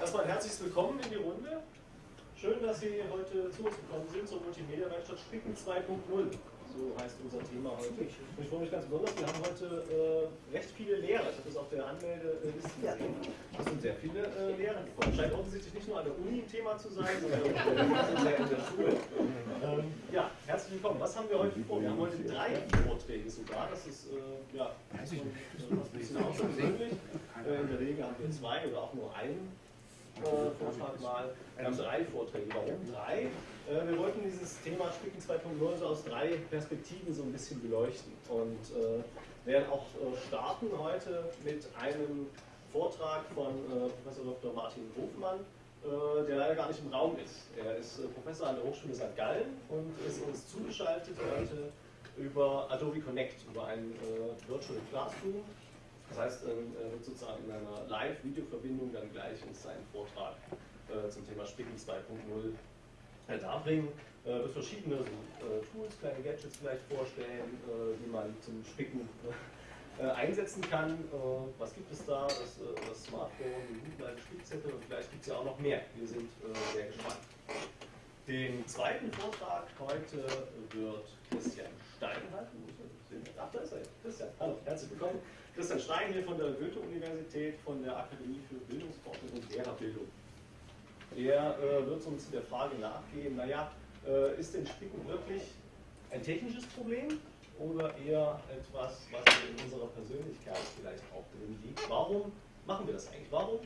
Erstmal herzlich willkommen in die Runde. Schön, dass Sie heute zu uns gekommen sind zur Multimedia-Werkstatt Spicken 2.0 so heißt unser Thema heute. Und ich freue mich ganz besonders, wir haben heute äh, recht viele Lehrer. Ich habe das auf der Anmeldeliste gesehen. Das sind sehr viele äh, Lehrer gekommen. Scheint offensichtlich nicht nur an der Uni ein Thema zu sein, sondern auch in der, in der Schule. Ähm, ja, herzlich willkommen. Was haben wir heute vor? Wir haben heute drei Vorträge sogar. Das ist äh, ja, ein bisschen außergewöhnlich. Äh, in der Regel haben wir zwei oder auch nur einen äh, Vortrag mal. Haben drei Vorträge. Warum drei? Äh, wir wollten dieses Thema Spicken 2.0 so aus drei Perspektiven so ein bisschen beleuchten und äh, werden auch äh, starten heute mit einem Vortrag von äh, Professor Dr. Martin Hofmann, äh, der leider gar nicht im Raum ist. Er ist Professor an der Hochschule St. Gallen und ist uns zugeschaltet heute über Adobe Connect, über ein Virtual Classroom. Das heißt, er wird sozusagen in einer Live-Videoverbindung dann gleich uns seinen Vortrag zum Thema Spicken 2.0 darbringen, äh, wird verschiedene äh, Tools, kleine Gadgets vielleicht vorstellen, äh, die man zum Spicken äh, einsetzen kann. Äh, was gibt es da? Das, äh, das Smartphone, die Google Spickzettel und vielleicht gibt es ja auch noch mehr. Wir sind sehr gespannt. Den zweiten Vortrag heute wird Christian Stein halten. Ach, da ist er. Christian, hallo, herzlich willkommen. Christian Stein hier von der Goethe-Universität, von der Akademie für Bildungsforschung und Lehrerbildung der äh, wird uns der Frage nachgehen, naja, äh, ist denn Spicken wirklich ein technisches Problem oder eher etwas, was in unserer Persönlichkeit vielleicht auch drin liegt? Warum machen wir das eigentlich? Warum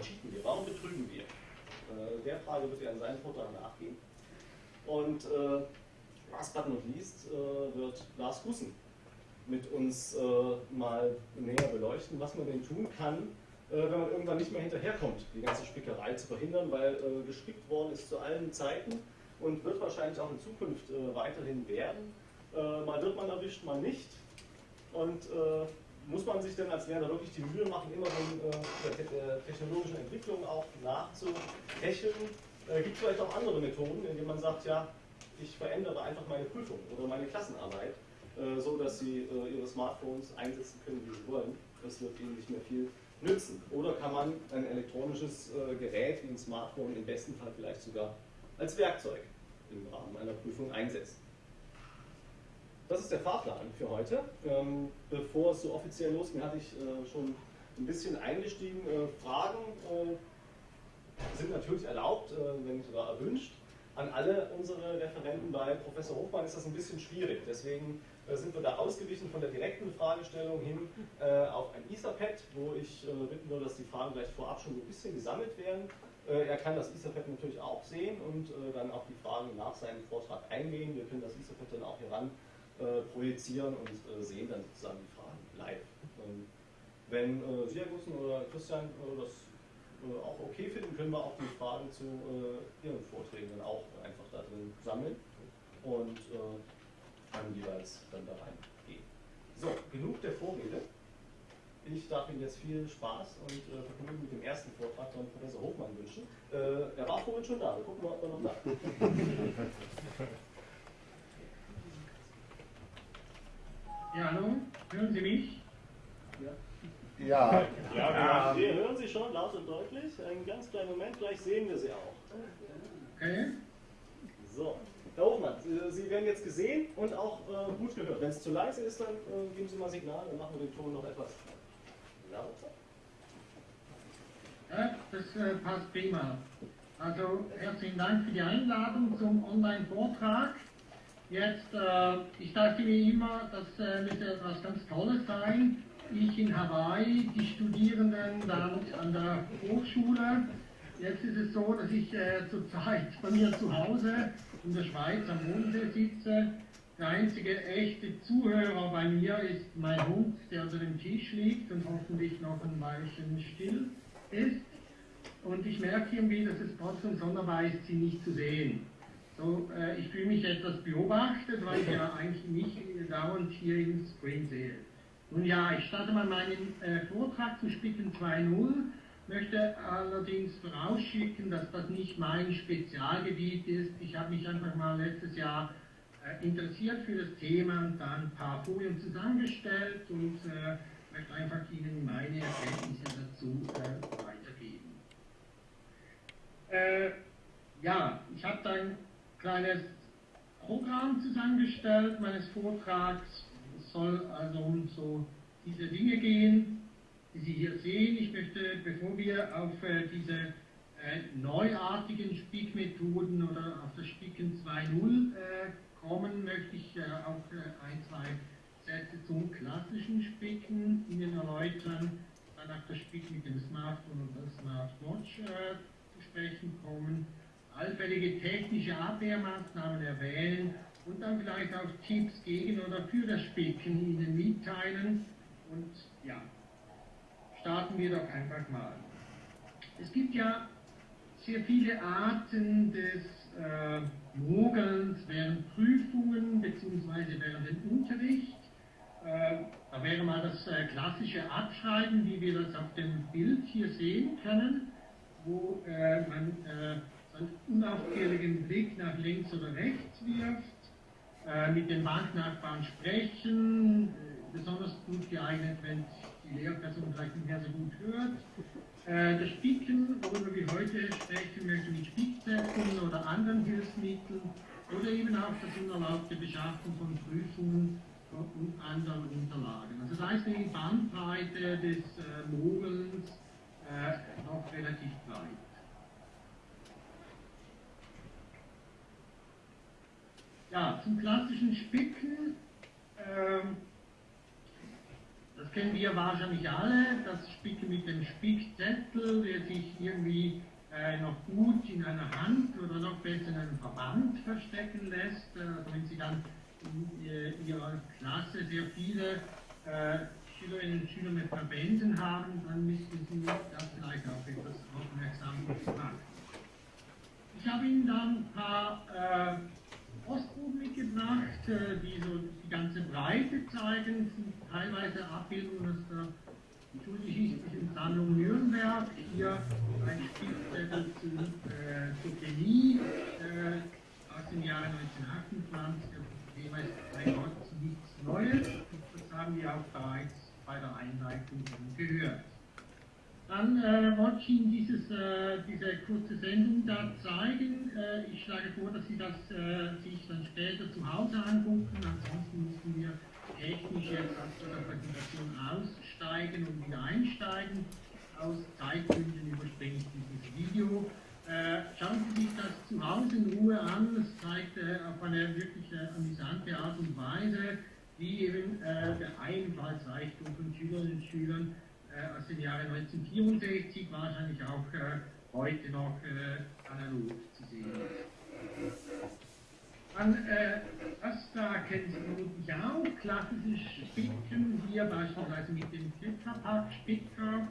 cheaten wir? Warum betrügen wir? Äh, der Frage wird er in seinem Vortrag nachgehen. Und äh, last but not least äh, wird Lars Gussen mit uns äh, mal näher beleuchten, was man denn tun kann, äh, wenn man irgendwann nicht mehr hinterherkommt, die ganze Spickerei zu verhindern, weil äh, gespickt worden ist zu allen Zeiten und wird wahrscheinlich auch in Zukunft äh, weiterhin werden. Äh, mal wird man erwischt, mal nicht. Und äh, muss man sich denn als Lehrer wirklich die Mühe machen, immer von der technologischen Entwicklung auch nachzuhecheln? Gibt es vielleicht auch andere Methoden, indem man sagt, ja, ich verändere einfach meine Prüfung oder meine Klassenarbeit, so dass sie ihre Smartphones einsetzen können, wie sie wollen. Das wird ihnen nicht mehr viel nützen? Oder kann man ein elektronisches äh, Gerät wie ein Smartphone im besten Fall vielleicht sogar als Werkzeug im Rahmen einer Prüfung einsetzen? Das ist der Fahrplan für heute. Ähm, bevor es so offiziell losging, hatte ich äh, schon ein bisschen eingestiegen. Äh, Fragen sind natürlich erlaubt, wenn nicht sogar erwünscht. An alle unsere Referenten bei Professor Hofmann ist das ein bisschen schwierig. Deswegen äh, sind wir da ausgewichen von der direkten Fragestellung hin äh, auf ein Etherpad, wo ich äh, bitten würde, dass die Fragen gleich vorab schon ein bisschen gesammelt werden. Äh, er kann das Etherpad natürlich auch sehen und äh, dann auf die Fragen nach seinem Vortrag eingehen. Wir können das Etherpad dann auch hier ran äh, projizieren und sehen dann sozusagen die Fragen live. Ähm, wenn Sie, Herr Gussen oder Christian, das auch okay finden, können wir auch die Fragen zu Ihren Vorträgen dann auch einfach da drin sammeln. Und kann jeweils dann da reingehen. So, genug der Vorrede. Ich darf Ihnen jetzt viel Spaß und äh, Vergnügen mit dem ersten Vortrag von Professor Hofmann wünschen. Äh, er war vorhin schon da, wir gucken mal, ob er noch da ist. Ja, hallo, hören Sie mich? Ja. Ja, ja, ja. wir hören Sie schon laut und deutlich. Einen ganz kleinen Moment, gleich sehen wir Sie auch. Okay. So. Herr Hofmann, Sie werden jetzt gesehen und auch äh, gut gehört. Wenn es zu leise ist, dann äh, geben Sie mal Signal, dann machen wir den Ton noch etwas lauter. Das äh, passt prima. Also herzlichen Dank für die Einladung zum Online-Vortrag. Jetzt, äh, ich dachte mir immer, das äh, müsste etwas ganz Tolles sein. Ich in Hawaii, die Studierenden dann an der Hochschule. Jetzt ist es so, dass ich äh, zurzeit bei mir zu Hause in der Schweiz am Mondsee sitze. Der einzige echte Zuhörer bei mir ist mein Hund, der unter dem Tisch liegt und hoffentlich noch ein Weilchen still ist. Und ich merke irgendwie, dass es trotzdem sonderbar ist, sie nicht zu sehen. So, äh, ich fühle mich etwas beobachtet, weil ich ja eigentlich nicht dauernd hier im Screen sehe. Nun ja, ich starte mal meinen äh, Vortrag zu Spicken 2.0 möchte allerdings vorausschicken, dass das nicht mein Spezialgebiet ist. Ich habe mich einfach mal letztes Jahr äh, interessiert für das Thema und dann ein paar Folien zusammengestellt und äh, möchte einfach Ihnen meine Erkenntnisse dazu äh, weitergeben. Äh, ja, ich habe da ein kleines Programm zusammengestellt meines Vortrags. Es soll also um so diese Dinge gehen die Sie hier sehen. Ich möchte, bevor wir auf äh, diese äh, neuartigen Spickmethoden oder auf das Spicken 2.0 äh, kommen, möchte ich auch ein, zwei Sätze zum klassischen Spicken Ihnen erläutern, dann auf das Spicken mit dem Smartphone und der Smartwatch zu sprechen kommen, allfällige technische Abwehrmaßnahmen erwähnen und dann vielleicht auch Tipps gegen oder für das Spicken Ihnen mitteilen. Und ja, starten wir doch einfach mal. Es gibt ja sehr viele Arten des äh, Mogelns während Prüfungen bzw. während dem Unterricht. Äh, da wäre mal das äh, klassische Abschreiben, wie wir das auf dem Bild hier sehen können, wo äh, man äh, einen unaufgehörigen Blick nach links oder rechts wirft, äh, mit den Banknachbarn sprechen, besonders gut geeignet, wenn die Lehrperson vielleicht nicht mehr so gut hört. Äh, das Spicken, worüber wir heute sprechen möchten, mit Spickzetteln oder anderen Hilfsmitteln oder eben auch das unerlaubte Beschaffen von Prüfungen und anderen Unterlagen. Also da ist die Bandbreite des äh, Mogelns äh, noch relativ breit. Ja, zum klassischen Spicken. Ähm, das kennen wir wahrscheinlich alle, das Spicken mit dem Spickzettel, der sich irgendwie äh, noch gut in einer Hand oder noch besser in einem Verband verstecken lässt. Äh, also wenn Sie dann in äh, Ihrer Klasse sehr viele äh, Schülerinnen und Schüler mit Verbänden haben, dann müssten Sie das vielleicht auch etwas aufmerksam machen. Ich habe Ihnen dann ein paar äh, Ostbuch mitgebracht, die so die ganze Breite zeigen, teilweise Abbildungen aus der Schulgeschichtlichen Sammlung Nürnberg, hier ein Spielzettel zu, äh, zur Chemie äh, aus dem Jahre 1928, das Thema ist bei Gott nichts Neues, das haben wir auch bereits bei der Einleitung gehört. Dann äh, wollte ich Ihnen dieses, äh, diese kurze Sendung da zeigen. Äh, ich schlage vor, dass Sie das äh, sich dann später zu Hause angucken. Ansonsten müssen wir technisch jetzt aus der Präsentation aussteigen und wieder einsteigen. Aus Zeitgründen überspringe ich dieses Video. Äh, schauen Sie sich das zu Hause in Ruhe an. Es zeigt äh, auf eine wirklich amüsante Art und Weise, wie eben der Einfallsreichtum von Schülerinnen und Schülern aus dem Jahre 1964 wahrscheinlich auch äh, heute noch äh, analog zu sehen Dann, äh, das da kennen Sie vermutlich auch, klassisches Spicken, hier beispielsweise mit dem Tetrapack-Spicker.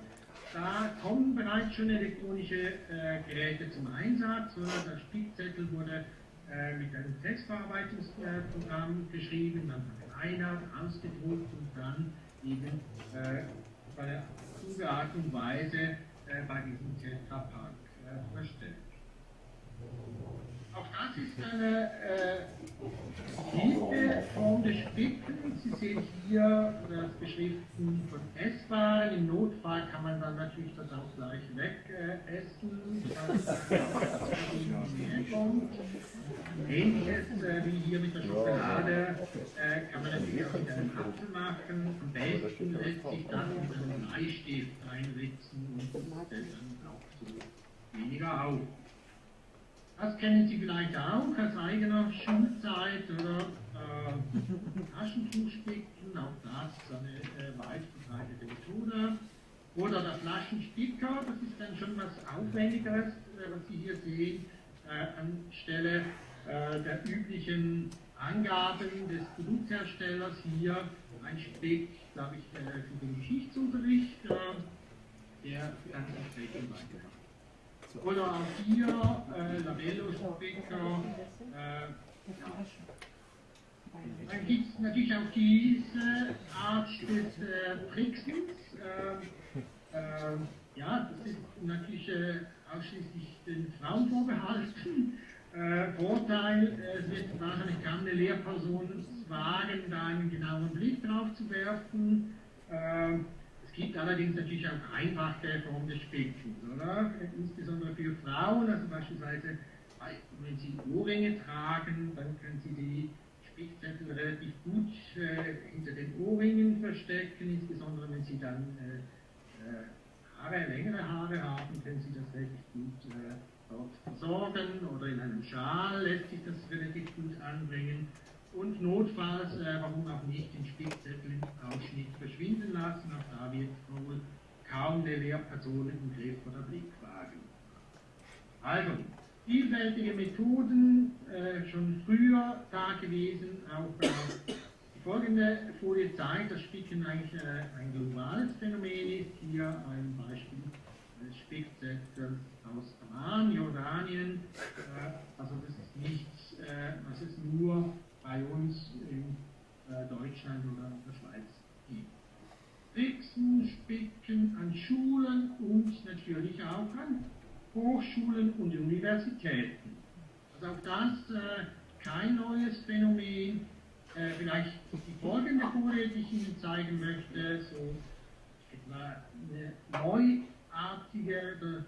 Da kommen bereits schon elektronische äh, Geräte zum Einsatz. Der Spickzettel wurde äh, mit einem Textverarbeitungsprogramm geschrieben, dann verkleinert, ausgedruckt und dann eben bei der kluge Art und Weise äh, bei diesem Tetrapark äh, verstellt. Auch das ist eine äh, Hilfeform des Spickens. Sie sehen hier das Beschriften von Esswaren. Im Notfall kann man dann natürlich das auch gleich wegessen, äh, kommt. Ähnliches äh, wie hier mit der Schokolade äh, kann man natürlich auch mit einem Apfel machen. Am besten lässt sich das mit einem Bleistift einritzen und dann auch so weniger auf. Das kennen Sie vielleicht auch aus eigener Schulzeit oder äh, Taschentuchspicken, auch das ist eine äh, weit verbreitete Methode. Oder der Flaschenspicker, das ist dann schon was Aufwendigeres, äh, was Sie hier sehen, äh, anstelle äh, der üblichen Angaben des Produktherstellers hier ein Spick, glaube ich, äh, für den Geschichtsunterricht, der ganz entsprechend weiterkommt. Oder auch hier äh, Labello-Speaker. Äh, Dann gibt es natürlich auch diese Art des äh, Tricksens. Äh, äh, ja, das ist natürlich äh, ausschließlich den Frauen vorbehalten. Äh, Vorteil, es wird wahrscheinlich kaum eine Lehrperson wagen, da einen genauen Blick drauf zu werfen. Gibt allerdings natürlich auch einfache Formen des Spickens, oder? Insbesondere für Frauen, also beispielsweise wenn Sie Ohrringe tragen, dann können Sie die Spickzettel relativ gut äh, hinter den Ohrringen verstecken, insbesondere wenn Sie dann äh, äh Haare, längere Haare haben, können Sie das relativ gut äh, dort versorgen oder in einem Schal lässt sich das relativ gut anbringen und notfalls, äh, warum auch nicht, den Spickzettel im Ausschnitt verschwinden lassen. Auch da wird wohl kaum eine Lehrperson im Griff oder Blick wagen. Also, vielfältige Methoden, äh, schon früher da gewesen, auch äh, die folgende Folie zeigt, dass Spicken eigentlich äh, ein globales Phänomen ist. Hier ein Beispiel des Spickzettels aus Amman, Jordanien. Äh, also das ist nichts, äh, was es nur bei uns in äh, Deutschland oder der Schweiz gibt. Fixen, Spicken an Schulen und natürlich auch an Hochschulen und Universitäten. Also auch das äh, kein neues Phänomen. Äh, vielleicht die folgende Folie, die ich Ihnen zeigen möchte, so etwa eine neuartige,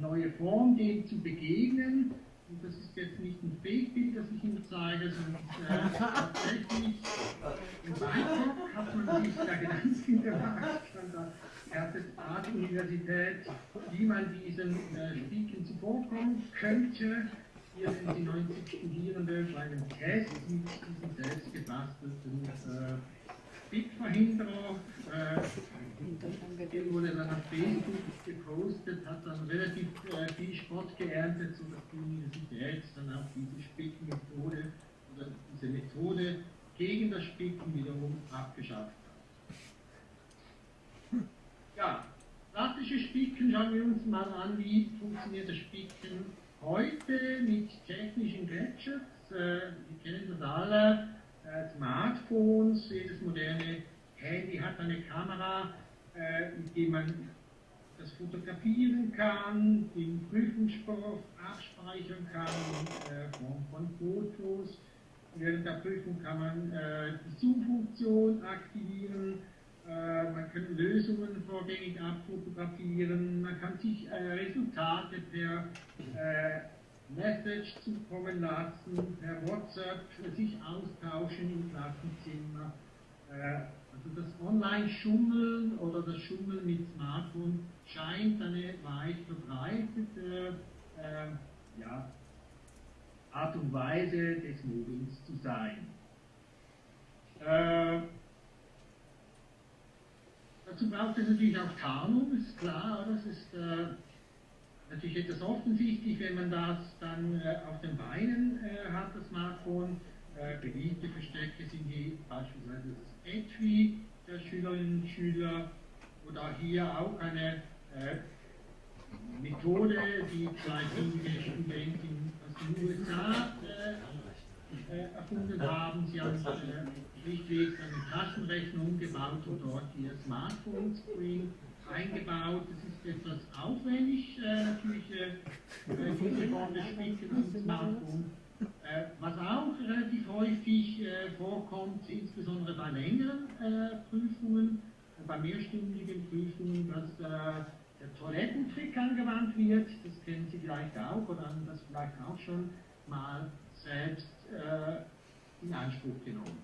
neue Form, dem zu begegnen. Und das ist jetzt nicht ein Fake-Bild, das ich Ihnen zeige, sondern äh, tatsächlich in Bangkok hat man sich da Gedanken gemacht von der Art-Universität, wie man diesen äh, Spieken zuvorkommen könnte. Hier sind die 90 Studierende bei einem Test mit diesem selbst gebastelten äh, Bitverhinderer. Äh, den wurde dann auf Facebook gepostet, hat dann relativ äh, viel Spott geerntet, sodass die Universität dann auch diese Spickenmethode oder diese Methode gegen das Spicken wiederum abgeschafft hat. Ja, klassische Spicken schauen wir uns mal an, wie funktioniert das Spicken heute mit technischen Gadgets. Äh, wir kennen das alle äh, Smartphones, jedes moderne Handy hat eine Kamera, äh, mit dem man das fotografieren kann, den Prüfungsstoff abspeichern kann in äh, Form von Fotos. Während der Prüfung kann man äh, die Zoom-Funktion aktivieren, äh, man kann Lösungen vorgängig abfotografieren, man kann sich äh, Resultate per äh, Message zukommen lassen, per WhatsApp sich austauschen im Klassenzimmer. Äh, also das Online-Schummeln oder das Schummeln mit Smartphone scheint eine weit verbreitete äh, ja, Art und Weise des Mobbings zu sein. Äh, dazu braucht es natürlich auch Tarnung, ist klar, das ist äh, natürlich etwas offensichtlich, wenn man das dann äh, auf den Beinen äh, hat, das Smartphone. Äh, beliebte Verstecke sind hier beispielsweise das Etui der Schülerinnen und Schüler oder hier auch eine äh, Methode, die zwei findige Studentinnen aus den USA äh, äh, erfunden haben. Sie haben schlichtweg eine Taschenrechnung umgebaut und dort ihr Smartphone-Screen eingebaut. Das ist etwas aufwendig, äh, natürlich äh, diese Spicken am Smartphone. Äh, was auch relativ häufig äh, vorkommt, insbesondere bei längeren äh, Prüfungen, bei mehrstündigen Prüfungen, dass äh, der Toilettentrick angewandt wird. Das kennen Sie vielleicht auch oder haben das vielleicht auch schon mal selbst äh, in Anspruch genommen.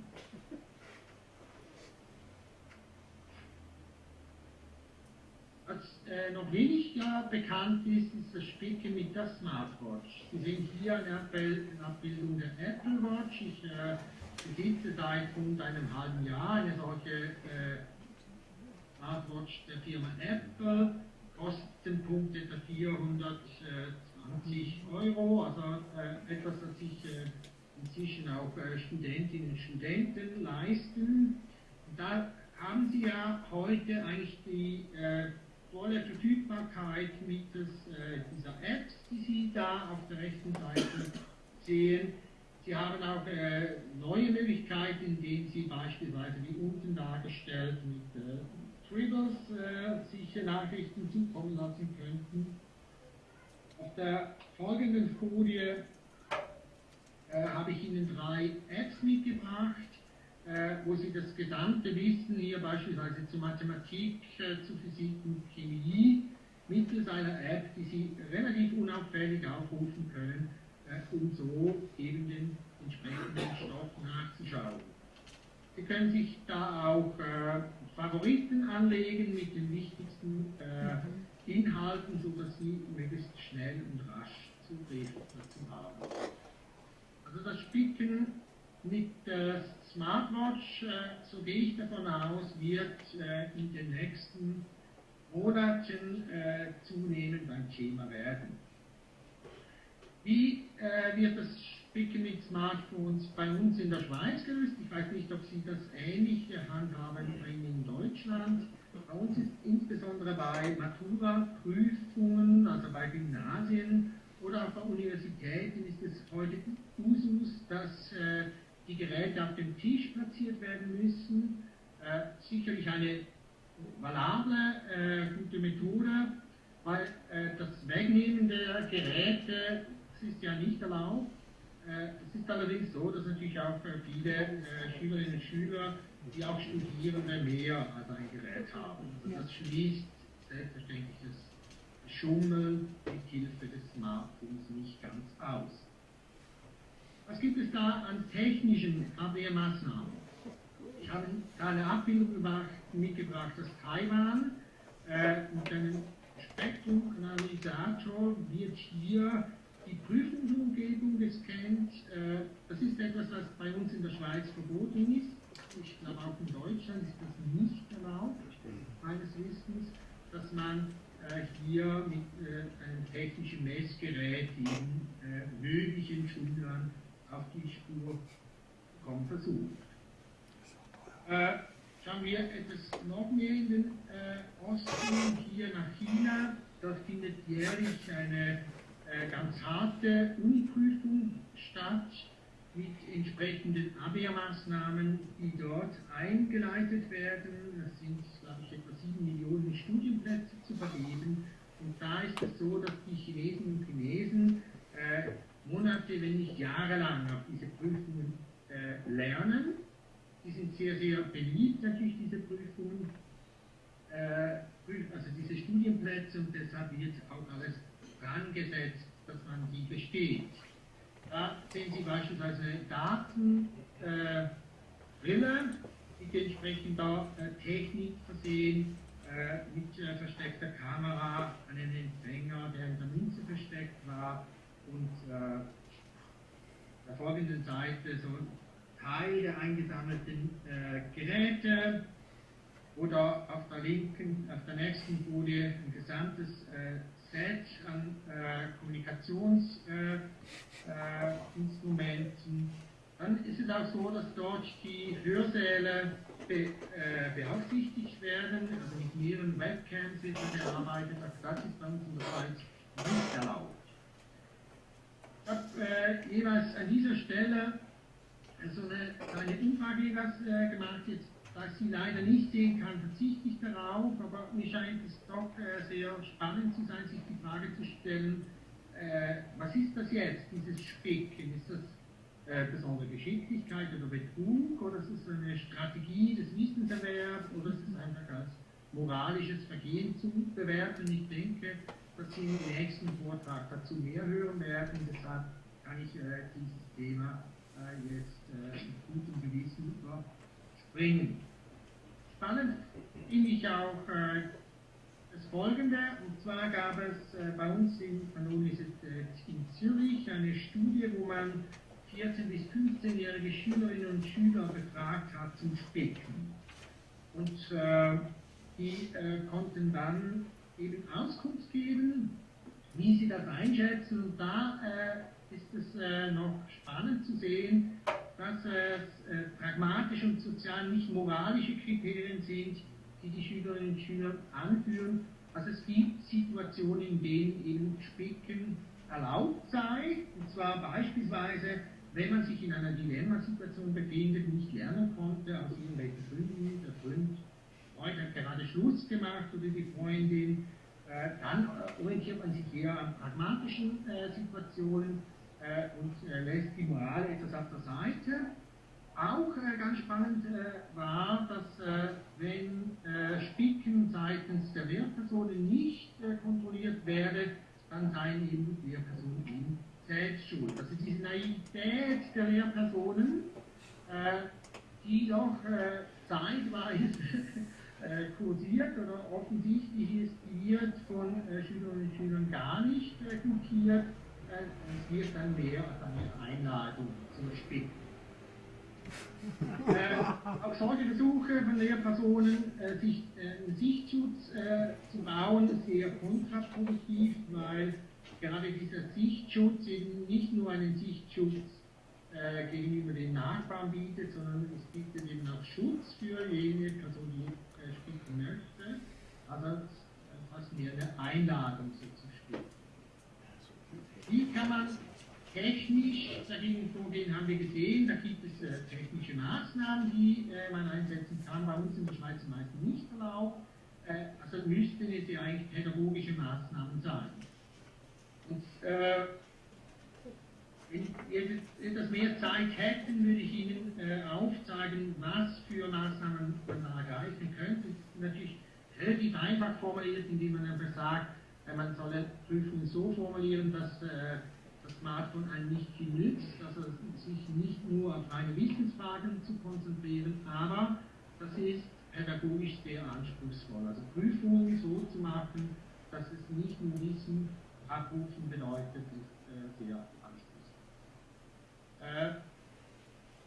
Was äh, noch weniger bekannt ist, ist das Spicken mit der Smartwatch. Sie sehen hier eine Abbildung der Apple Watch. Ich äh, besitze seit rund einem halben Jahr eine solche äh, Smartwatch der Firma Apple. Kostenpunkt etwa 420 Euro, also äh, etwas, das sich äh, inzwischen auch äh, Studentinnen und Studenten leisten. Da haben Sie ja heute eigentlich die volle Verfügbarkeit mittels äh, dieser Apps, die Sie da auf der rechten Seite sehen. Sie haben auch äh, neue Möglichkeiten, indem Sie beispielsweise wie unten dargestellt mit äh, Tribbles äh, sich Nachrichten zukommen lassen könnten. Auf der folgenden Folie äh, habe ich Ihnen drei Apps mitgebracht wo Sie das gesamte Wissen hier beispielsweise zu Mathematik, äh, zu Physik und Chemie mittels einer App, die Sie relativ unauffällig aufrufen können, äh, um so eben den entsprechenden Stoff nachzuschauen. Sie können sich da auch äh, Favoriten anlegen mit den wichtigsten äh, Inhalten, sodass Sie möglichst schnell und rasch Zugriff dazu haben. Also das Spicken mit der Smartwatch, äh, so gehe ich davon aus, wird äh, in den nächsten Monaten äh, zunehmend ein Thema werden. Wie wird das Spicken mit Smartphones bei uns in der Schweiz gelöst? Ich weiß nicht, ob Sie das ähnlich handhaben in Deutschland. Bei uns ist insbesondere bei Matura-Prüfungen, also bei Gymnasien oder auch bei Universitäten ist es heute Usus, dass äh, die Geräte auf dem Tisch platziert werden müssen. Äh, sicherlich eine valable, äh, gute Methode, weil äh, das Wegnehmen der Geräte ist ja nicht erlaubt. Äh, es ist allerdings so, dass natürlich auch viele äh, Schülerinnen und Schüler, die auch Studierende, mehr als ein Gerät haben. Also das schließt selbstverständlich das Schummeln mit Hilfe des Smartphones nicht ganz aus. Was gibt es da an technischen Abwehrmaßnahmen? Ich habe da eine Abbildung mitgebracht aus Taiwan. Äh, mit einem Spektrumanalysator wird hier die Prüfungsumgebung gescannt. Äh, das ist etwas, was bei uns in der Schweiz verboten ist. Ich glaube auch in Deutschland ist das nicht erlaubt, meines Wissens, dass man äh, hier mit äh, einem technischen Messgerät den äh, möglichen Schülern auf die Spur kommen versucht. Äh, schauen wir etwas noch mehr in den äh, Osten, hier nach China. Dort findet jährlich eine äh, ganz harte Uniprüfung statt mit entsprechenden Abwehrmaßnahmen, die dort eingeleitet werden. Es sind, glaube ich, etwa sieben Millionen Studienplätze zu vergeben. Und da ist es so, dass die Chinesen und Chinesen äh, Monate, wenn nicht jahrelang auf diese Prüfungen äh, lernen. Die sind sehr, sehr beliebt natürlich, diese Prüfungen, äh, also diese Studienplätze und deshalb wird auch alles angesetzt, dass man die besteht. Da sehen Sie beispielsweise Datenbrille, äh, mit entsprechender äh, Technik versehen, äh, mit äh, versteckter Kamera, einen Empfänger, der in der Münze versteckt war und äh, der folgenden Seite so Teil der eingesammelten äh, Geräte oder auf der linken, auf der nächsten Folie ein gesamtes äh, Set an äh, Kommunikationsinstrumenten. Dann ist es auch so, dass dort die Hörsäle be, äh, beaufsichtigt werden, also mit mehreren Webcams wird gearbeitet, also das ist bei uns in der Schweiz nicht erlaubt. Ich habe äh, jeweils an dieser Stelle so eine kleine Umfrage jeweils, äh, gemacht, jetzt da ich sie leider nicht sehen kann, verzichte ich darauf, aber mir scheint es doch äh, sehr spannend zu sein, sich die Frage zu stellen, äh, was ist das jetzt, dieses Spicken? Ist das äh, besondere Geschicklichkeit oder Betrug oder ist es eine Strategie des Wissenserwerbs oder ist es einfach als moralisches Vergehen zu bewerten? Ich denke, dass Sie im nächsten Vortrag dazu mehr hören werden, deshalb kann ich äh, dieses Thema äh, jetzt äh, mit gutem Gewissen überspringen. Spannend finde ich auch äh, das Folgende, und zwar gab es äh, bei uns in, an Universität in Zürich eine Studie, wo man 14- bis 15-jährige Schülerinnen und Schüler befragt hat zum Spicken. Und äh, die äh, konnten dann eben Auskunft geben, wie sie das einschätzen. Und da äh, ist es äh, noch spannend zu sehen, dass es äh, pragmatische und sozial nicht moralische Kriterien sind, die die Schülerinnen und Schüler anführen. Also es gibt Situationen, in denen eben Spicken erlaubt sei, und zwar beispielsweise, wenn man sich in einer Dilemmasituation befindet, nicht lernen konnte, aus irgendwelchen Gründen, der Freund, Freund hat gerade Schluss gemacht oder die Freundin, äh, dann orientiert man sich eher an pragmatischen äh, Situationen äh, und äh, lässt die Moral etwas auf der Seite. Auch äh, ganz spannend äh, war, dass wenn Spicken seitens der Lehrpersonen nicht kontrolliert werde, dann seien eben die Lehrpersonen in selbst schuld. Also diese Naivität der Lehrpersonen, äh, die doch äh, zeitweise äh, kursiert oder offensichtlich ist, wird von äh, Schülerinnen und Schülern gar nicht äh, gutiert. Äh, es wird dann mehr als eine Einladung zum Spicken. Äh, auch solche Versuche von Lehrpersonen, äh, sich einen Sichtschutz zu bauen, ist sehr kontraproduktiv, weil gerade dieser Sichtschutz eben nicht nur einen Sichtschutz gegenüber den Nachbarn bietet, sondern es bietet eben auch Schutz für jene Person, die spielen möchte. Also fast mehr eine Einladung so zu spielen. Wie kann man Technisch dagegen vorgehen haben wir gesehen, da gibt es äh, technische Maßnahmen, die äh, man einsetzen kann, bei uns in der Schweiz meistens nicht erlaubt. Äh, also müssten es ja eigentlich pädagogische Maßnahmen sein. Und, äh, wenn wir etwas mehr Zeit hätten, würde ich Ihnen äh, aufzeigen, was für Maßnahmen man ergreifen könnte. Natürlich relativ einfach formuliert, indem man einfach sagt, äh, man soll Prüfungen so formulieren, dass das Smartphone einem nicht viel nützt, also sich nicht nur auf reine Wissensfragen zu konzentrieren, aber das ist pädagogisch sehr anspruchsvoll. Also Prüfungen so zu machen, dass es nicht nur Wissen abrufen bedeutet, ist äh, sehr. Äh,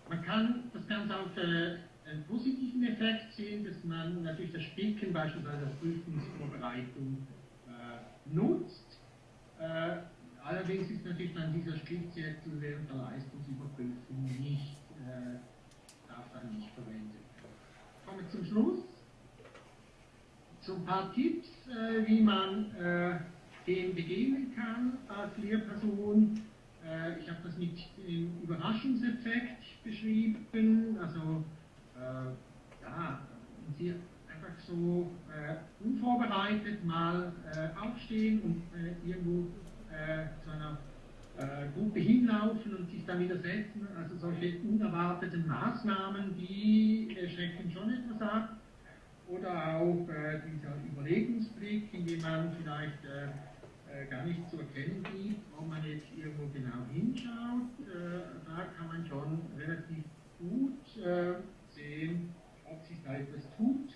man kann das Ganze auf äh, einen positiven Effekt sehen, dass man natürlich das Spicken beispielsweise als Prüfungsvorbereitung äh, nutzt. Äh, Allerdings ist natürlich dann dieser Stichzettel während der Leistungsüberprüfung nicht, äh, darf dann nicht verwendet werden. Kommen wir zum Schluss. So ein paar Tipps, äh, wie man äh, dem begegnen kann als Lehrperson. Äh, ich habe das mit dem Überraschungseffekt beschrieben. Also, äh, ja, Sie einfach so äh, unvorbereitet mal aufstehen und irgendwo äh, zu einer äh, Gruppe hinlaufen und sich dann widersetzen. Also solche unerwarteten Maßnahmen, die äh, schrecken schon etwas ab. Oder auch äh, dieser Überlegungsblick, in dem man vielleicht äh, äh, gar nicht zu erkennen gibt, ob man jetzt irgendwo genau hinschaut. da kann man schon relativ gut sehen, ob sich da etwas tut.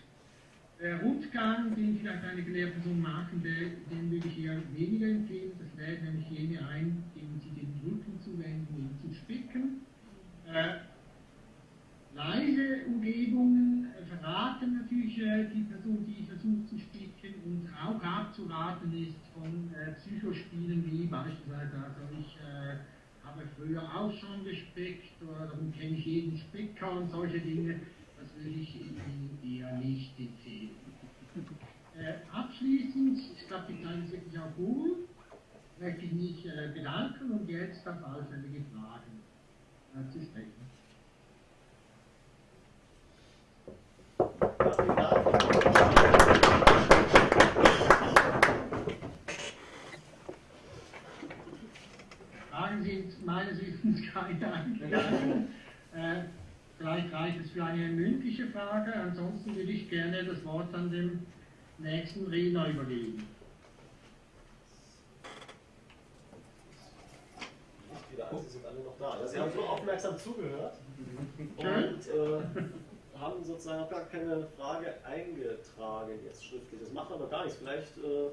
Der Rundgang, den vielleicht eine Lehrperson machen will, den würde ich eher weniger empfehlen. Das lädt nämlich jene ein, denen sie den Rücken zuwenden, ihn zu spicken. Äh, leise Umgebungen äh, verraten natürlich äh, die Person, die versucht zu spicken und auch abzuraten ist von äh, Psychospielen wie beispielsweise, also ich äh, habe früher auch schon gespickt oder darum kenne ich jeden Spicker und solche Dinge das würde ich Ihnen eher nicht empfehlen. Äh, abschließend, ich glaube, die Zeit ist wirklich auch gut, möchte ich mich äh, bedanken und jetzt auf allfällige Fragen äh, zu sprechen. Fragen sind meines Wissens keine eingegangen. Äh, Vielleicht reicht es für eine mündliche Frage, ansonsten würde ich gerne das Wort an den nächsten Redner übergeben. Sie sind alle noch da. Sie haben so aufmerksam zugehört und äh, haben sozusagen auch gar keine Frage eingetragen jetzt schriftlich. Das macht aber gar nichts. Vielleicht äh,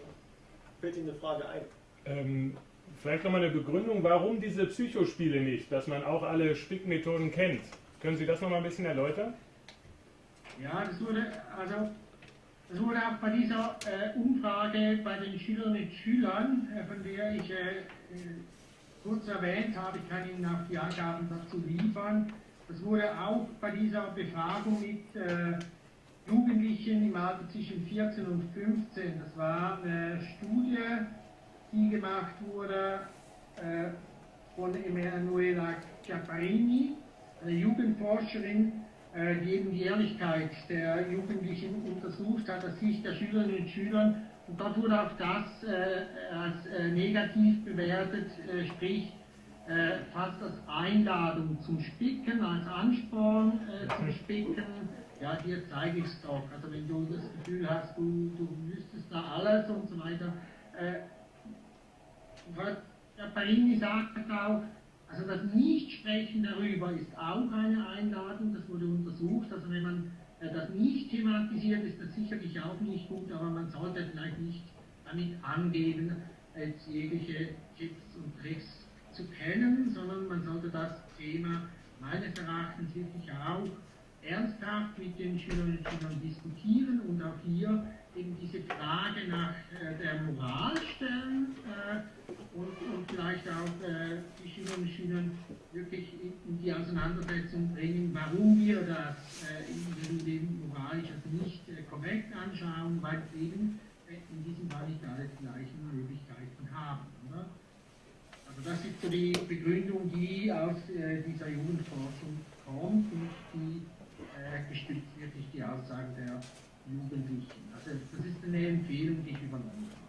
fällt Ihnen eine Frage ein. Ähm, vielleicht nochmal eine Begründung, warum diese Psychospiele nicht, dass man auch alle Spickmethoden kennt. Können Sie das noch mal ein bisschen erläutern? Ja, das wurde, also, das wurde auch bei dieser äh, Umfrage bei den Schülerinnen und Schülern, äh, von der ich äh, äh, kurz erwähnt habe, ich kann Ihnen auch die Angaben dazu liefern, das wurde auch bei dieser Befragung mit äh, Jugendlichen im Alter zwischen 14 und 15, das war eine Studie, die gemacht wurde äh, von Emanuela Chiapparini, eine Jugendforscherin, äh, die eben die Ehrlichkeit der Jugendlichen untersucht hat, aus Sicht der Schülerinnen und Schüler. Und dort wurde auch das äh, als äh, negativ bewertet, sprich fast als Einladung zum Spicken, als Ansporn zum Spicken. Ja, dir zeige ich es doch. Also wenn du das Gefühl hast, du, du wüsstest da alles und so weiter. Frau Paparini sagt auch, also das Nichtsprechen darüber ist auch eine Einladung, das wurde untersucht. Also wenn man äh, das nicht thematisiert, ist das sicherlich auch nicht gut, aber man sollte vielleicht nicht damit angeben, als jegliche Tipps und Tricks zu kennen, sondern man sollte das Thema meines Erachtens wirklich auch ernsthaft mit den Schülerinnen und Schülern diskutieren und auch hier eben diese Frage nach äh, der Moral stellen äh, und, und, vielleicht auch äh, die Schülerinnen und Schüler wirklich in, die Auseinandersetzung bringen, warum wir das äh, in Leben moralisch also nicht äh, korrekt anschauen, weil eben äh, in diesem Fall nicht alle die gleichen Möglichkeiten haben. Oder? Also das ist so die Begründung, die aus dieser Jugendforschung kommt und die gestützt wirklich die Aussagen der Jugendlichen. Also das ist eine Empfehlung, die ich übernommen habe.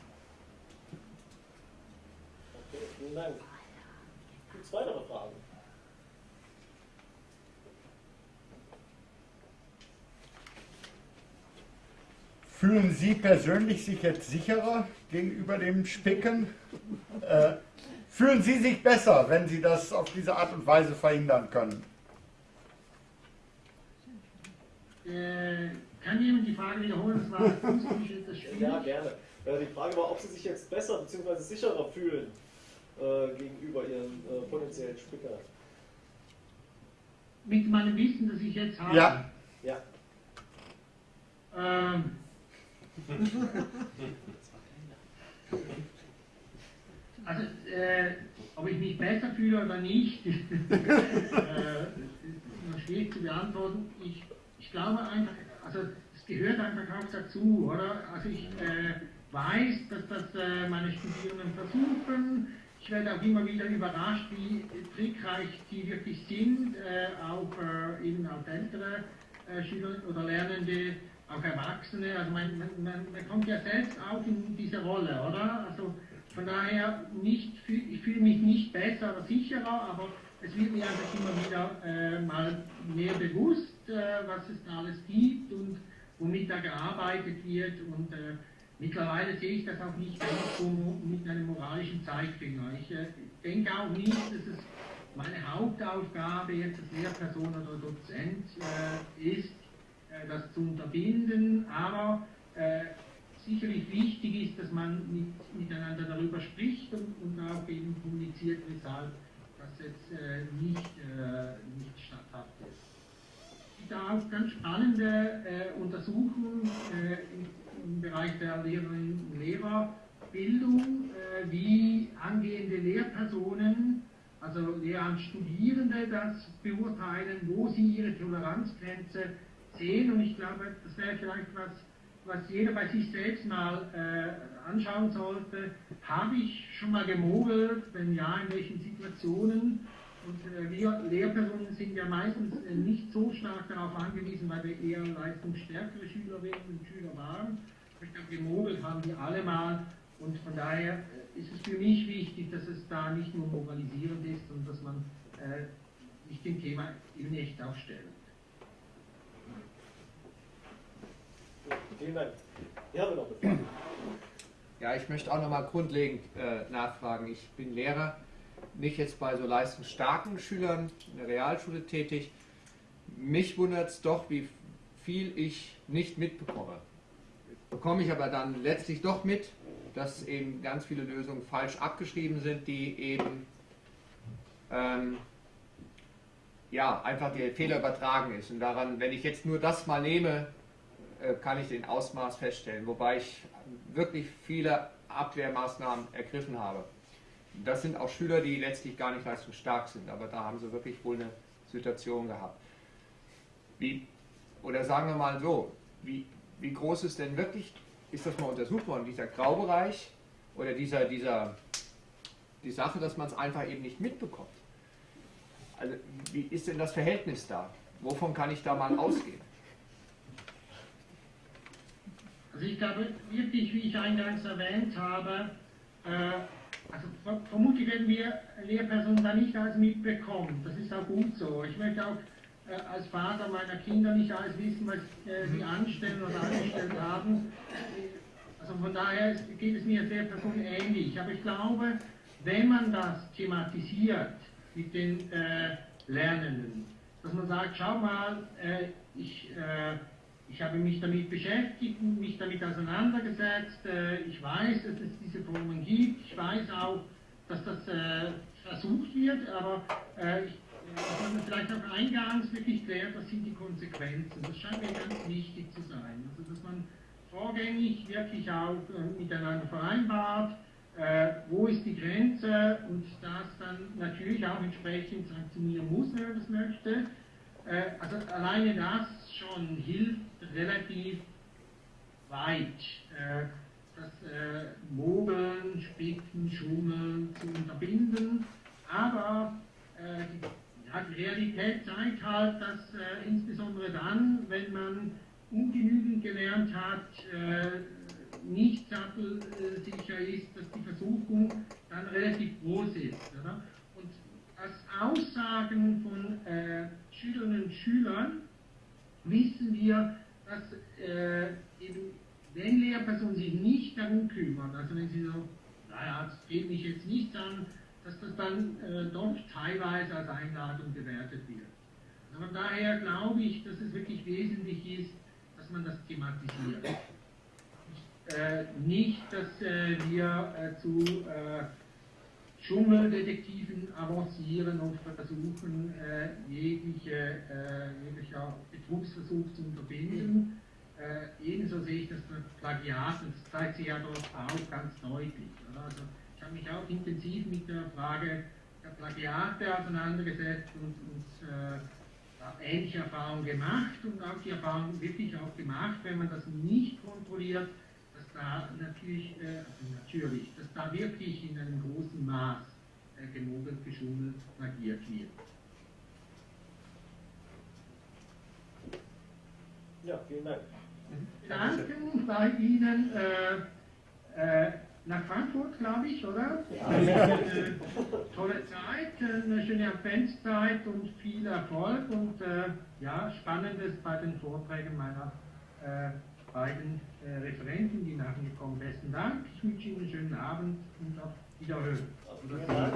Okay, vielen Dank. Gibt es weitere Fragen? Fühlen Sie persönlich sich jetzt sicherer gegenüber dem Spicken? Äh, fühlen Sie sich besser, wenn Sie das auf diese Art und Weise verhindern können? Äh, kann jemand die Frage wiederholen? Das war das. Ja, gerne. Äh, die Frage war, ob Sie sich jetzt besser bzw. sicherer fühlen äh, gegenüber Ihren äh, potenziellen Spicker. Mit meinem Wissen, das ich jetzt habe? Ja. Ja. Ähm. also, äh, ob ich mich besser fühle oder nicht, äh, ist schwierig zu beantworten. Ich, ich glaube einfach, also es gehört einfach auch dazu, oder? Also ich äh, weiß, dass das äh, meine Studierenden versuchen. Ich werde auch immer wieder überrascht, wie trickreich die wirklich sind, äh, auch äh, eben auch ältere äh, Schüler oder Lernende, auch Erwachsene. Also man, man, man, kommt ja selbst auch in diese Rolle, oder? Also von daher nicht, ich fühle mich nicht besser oder sicherer, aber es wird mir einfach immer wieder äh, mal mehr bewusst, äh, was es da alles gibt und womit da gearbeitet wird. Und äh, mittlerweile sehe ich das auch nicht so mit einem moralischen Zeigefinger. Ich äh, denke auch nicht, dass es meine Hauptaufgabe jetzt als Lehrperson oder Dozent äh, ist, äh, das zu unterbinden, aber sicherlich wichtig ist, dass man mit, miteinander darüber spricht und, und auch eben kommuniziert, weshalb das jetzt äh, nicht, äh, nicht statthaft ist. Es gibt auch ganz spannende äh, Untersuchungen äh, im, Bereich der Lehrerinnen und Lehrerbildung, äh, wie angehende Lehrpersonen, also Lehramtsstudierende, das beurteilen, wo sie ihre Toleranzgrenze sehen. Und ich glaube, das wäre vielleicht was, was jeder bei sich selbst mal äh, anschauen sollte. Habe ich schon mal gemogelt? Wenn ja, in welchen Situationen? Und äh, wir Lehrpersonen sind ja meistens äh, nicht so stark darauf angewiesen, weil wir eher leistungsstärkere Schülerinnen und Schüler waren. Ich glaube, gemogelt haben die alle mal. Und von daher äh, ist es für mich wichtig, dass es da nicht nur moralisierend ist und dass man äh, sich dem Thema eben echt auch stellt. Vielen Dank. Wir noch eine Frage. Ja, ich möchte auch nochmal grundlegend äh, nachfragen. Ich bin Lehrer, nicht jetzt bei so leistungsstarken Schülern in der Realschule tätig. Mich wundert es doch, wie viel ich nicht mitbekomme. Bekomme ich aber dann letztlich doch mit, dass eben ganz viele Lösungen falsch abgeschrieben sind, die eben ähm, ja, einfach der Fehler übertragen ist. Und daran, wenn ich jetzt nur das mal nehme, äh, kann ich den Ausmaß feststellen, wobei ich wirklich viele Abwehrmaßnahmen ergriffen habe. Das sind auch Schüler, die letztlich gar nicht leistungsstark sind, aber da haben sie wirklich wohl eine Situation gehabt. Wie, oder sagen wir mal so, wie, wie groß ist denn wirklich, ist das mal untersucht worden, dieser Graubereich oder dieser, dieser, die Sache, dass man es einfach eben nicht mitbekommt? Also wie ist denn das Verhältnis da? Wovon kann ich da mal ausgehen? Also ich glaube wirklich, wie ich eingangs erwähnt habe, äh, also vermutlich werden wir Lehrpersonen da nicht alles mitbekommen. Das ist auch gut so. Ich möchte auch äh, als Vater meiner Kinder nicht alles wissen, was äh, sie anstellen oder angestellt haben. Also von daher geht es mir als Lehrperson ähnlich. Aber ich glaube, wenn man das thematisiert mit den äh, Lernenden, dass man sagt, schau mal, äh, ich, äh, ich habe mich damit beschäftigt, mich damit auseinandergesetzt, äh, ich weiß, dass es diese Formen gibt, ich weiß auch, dass das äh, versucht wird, aber äh, ich, man vielleicht auch eingangs wirklich klärt, was sind die Konsequenzen. Das scheint mir ganz wichtig zu sein. Also dass man vorgängig wirklich auch miteinander vereinbart, wo ist die Grenze und das dann natürlich auch entsprechend sanktionieren muss, wenn man das möchte. Also alleine das schon hilft relativ weit, äh, das äh, Mogeln, Spicken, Schummeln zu unterbinden, aber äh, die ja, die Realität zeigt halt, dass insbesondere dann, wenn man ungenügend gelernt hat, nicht sattelsicher ist, dass die Versuchung dann relativ groß ist. Oder? Und aus Aussagen von äh, Schülerinnen und Schülern wissen wir, dass äh, eben, wenn Lehrpersonen sich nicht darum kümmern, also wenn sie so, naja, es geht mich jetzt nichts an, dass das dann äh, doch teilweise als Einladung gewertet wird. Aber daher glaube ich, dass es wirklich wesentlich ist, dass man das thematisiert. Äh, nicht, dass äh, wir äh, zu äh, Dschungeldetektiven avancieren und versuchen, äh, jegliche, jeglicher Betrugsversuch zu unterbinden. ebenso sehe ich das Plagiat, und das zeigt sich ja dort auch ganz deutlich. Oder? Also, ich habe mich auch intensiv mit der Frage der Plagiate auseinandergesetzt und, und äh, ähnliche Erfahrungen gemacht und auch die Erfahrung wirklich auch gemacht, wenn man das nicht kontrolliert, dass da natürlich, äh, also natürlich, dass da wirklich in einem großen Maß äh, gemogelt, geschummelt, plagiert wird. Ja, vielen Dank. Danken bei Ihnen. Äh, äh, nach Frankfurt, glaube ich, oder? Ja. Äh, tolle Zeit, eine schöne Adventszeit und viel Erfolg und äh, ja, Spannendes bei den Vorträgen meiner äh, beiden äh, Referenten, die nachher gekommen sind. Besten Dank, ich wünsche Ihnen einen schönen Abend und auf Wiederhören. Also, vielen Dank.